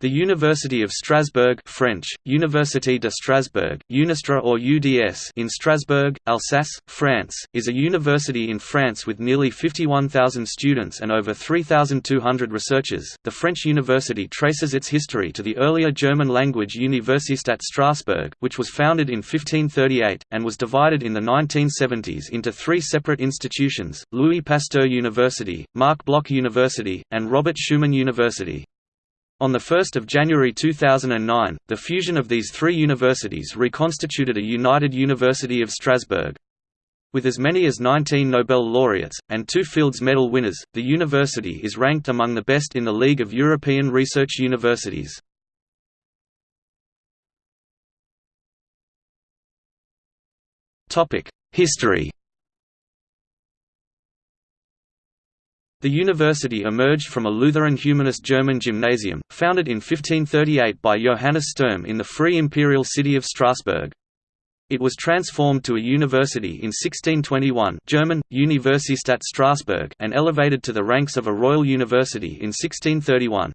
The University of Strasbourg French, Université de Strasbourg, Unistra or UDS in Strasbourg, Alsace, France, is a university in France with nearly 51,000 students and over 3,200 researchers. The French university traces its history to the earlier German-language Universität Strasbourg, which was founded in 1538, and was divided in the 1970s into three separate institutions, Louis Pasteur University, Marc Bloch University, and Robert Schuman University. On 1 January 2009, the fusion of these three universities reconstituted a united University of Strasbourg. With as many as 19 Nobel laureates, and two Fields Medal winners, the university is ranked among the best in the League of European Research Universities. History The university emerged from a Lutheran humanist German gymnasium, founded in 1538 by Johannes Sturm in the free imperial city of Strasbourg. It was transformed to a university in 1621 German, Universität Strasbourg and elevated to the ranks of a royal university in 1631.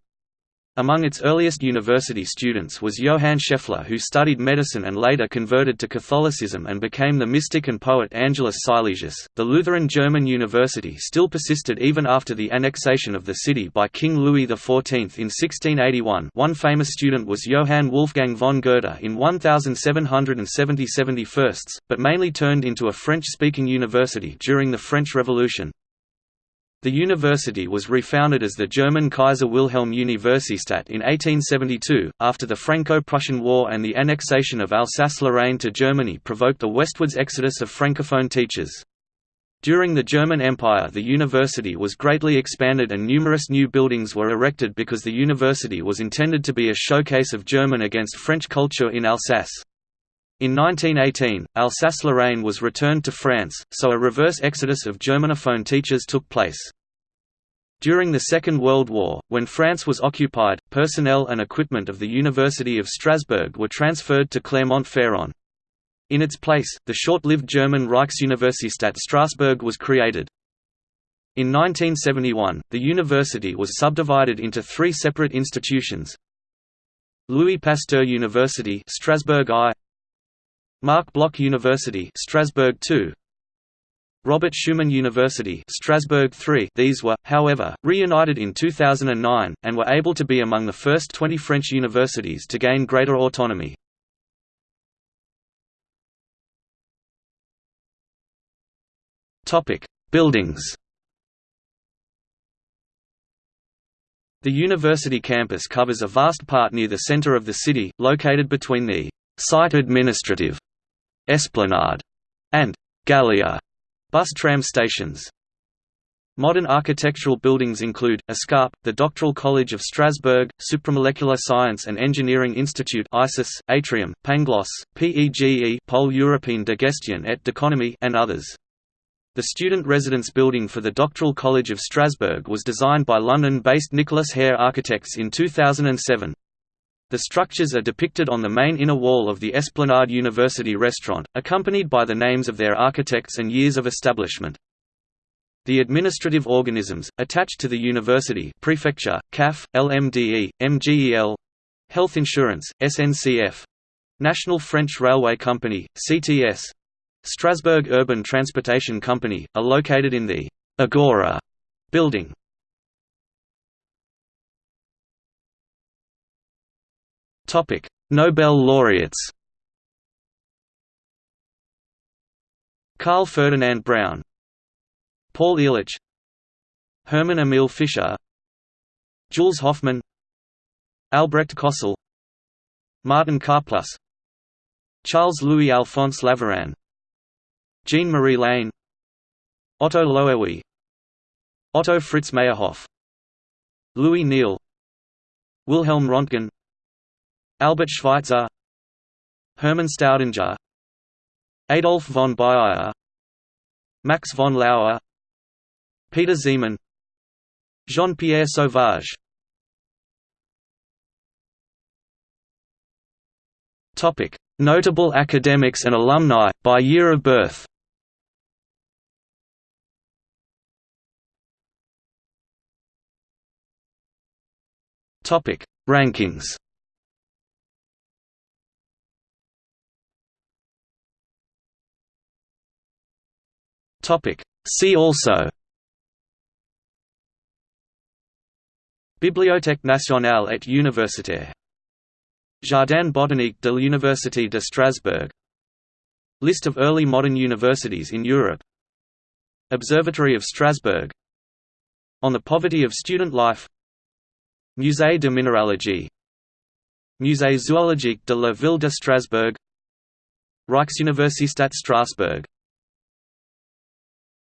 Among its earliest university students was Johann Scheffler who studied medicine and later converted to Catholicism and became the mystic and poet Angelus Silesius. The Lutheran German University still persisted even after the annexation of the city by King Louis XIV in 1681 one famous student was Johann Wolfgang von Goethe in 1770 71 but mainly turned into a French-speaking university during the French Revolution. The university was refounded as the German Kaiser Wilhelm Universität in 1872, after the Franco-Prussian War and the annexation of Alsace-Lorraine to Germany provoked a westwards exodus of francophone teachers. During the German Empire the university was greatly expanded and numerous new buildings were erected because the university was intended to be a showcase of German against French culture in Alsace. In 1918, Alsace-Lorraine was returned to France, so a reverse exodus of Germanophone teachers took place. During the Second World War, when France was occupied, personnel and equipment of the University of Strasbourg were transferred to Clermont-Ferrand. In its place, the short-lived German Reichsuniversität Strasbourg was created. In 1971, the university was subdivided into three separate institutions Louis Pasteur University Strasbourg I Marc Bloch University Strasbourg II Robert Schuman University Strasbourg III These were, however, reunited in 2009, and were able to be among the first 20 French universities to gain greater autonomy. Buildings. The university campus covers a vast part near the center of the city, located between the Cité administrative Esplanade, and Gallia bus tram stations. Modern architectural buildings include, ESCAP, the Doctoral College of Strasbourg, Supramolecular Science and Engineering Institute ISIS, Atrium, Pangloss, PEGE Pole Européen de Gestion et d'Économie and others. The student residence building for the Doctoral College of Strasbourg was designed by London-based Nicholas Hare Architects in 2007. The structures are depicted on the main inner wall of the Esplanade University restaurant, accompanied by the names of their architects and years of establishment. The administrative organisms, attached to the university prefecture, CAF, LMDE, MGEL Health Insurance, SNCF National French Railway Company, CTS Strasbourg Urban Transportation Company, are located in the Agora building. Topic: Nobel laureates. Karl Ferdinand Braun, Paul Ehrlich, Hermann Emil Fischer, Jules Hoffmann, Albrecht Kossel, Martin Karplus, Charles Louis Alphonse Laveran, Jean Marie Lehn, Otto Loewi, Otto Fritz Meyerhof, Louis Néel, Wilhelm Röntgen Albert Schweitzer Hermann Staudinger Adolf von Baeyer Max von Laue Peter Zeeman Jean-Pierre Sauvage. Notable academics and alumni, by year of birth. Rankings See also. Bibliothèque nationale et universitaire. Jardin botanique de l'Université de Strasbourg. List of early modern universities in Europe. Observatory of Strasbourg. On the poverty of student life. Musée de minéralogie Musée zoologique de la ville de Strasbourg. Reichsuniversität Strasbourg